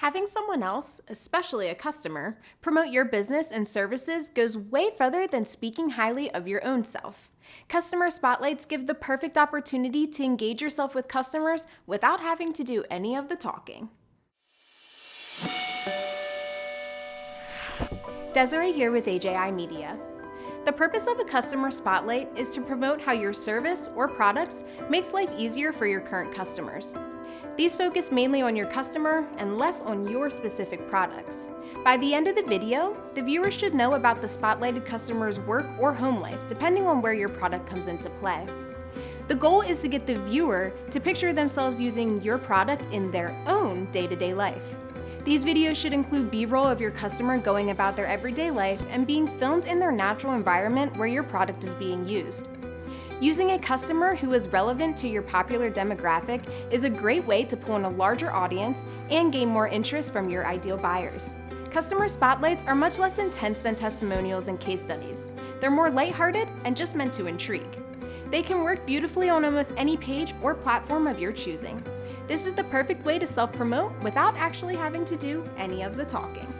Having someone else, especially a customer, promote your business and services goes way further than speaking highly of your own self. Customer spotlights give the perfect opportunity to engage yourself with customers without having to do any of the talking. Desiree here with AJI Media. The purpose of a customer spotlight is to promote how your service or products makes life easier for your current customers. These focus mainly on your customer and less on your specific products. By the end of the video, the viewer should know about the spotlighted customer's work or home life, depending on where your product comes into play. The goal is to get the viewer to picture themselves using your product in their own day-to-day -day life. These videos should include B-roll of your customer going about their everyday life and being filmed in their natural environment where your product is being used. Using a customer who is relevant to your popular demographic is a great way to pull in a larger audience and gain more interest from your ideal buyers. Customer spotlights are much less intense than testimonials and case studies. They're more lighthearted and just meant to intrigue. They can work beautifully on almost any page or platform of your choosing. This is the perfect way to self-promote without actually having to do any of the talking.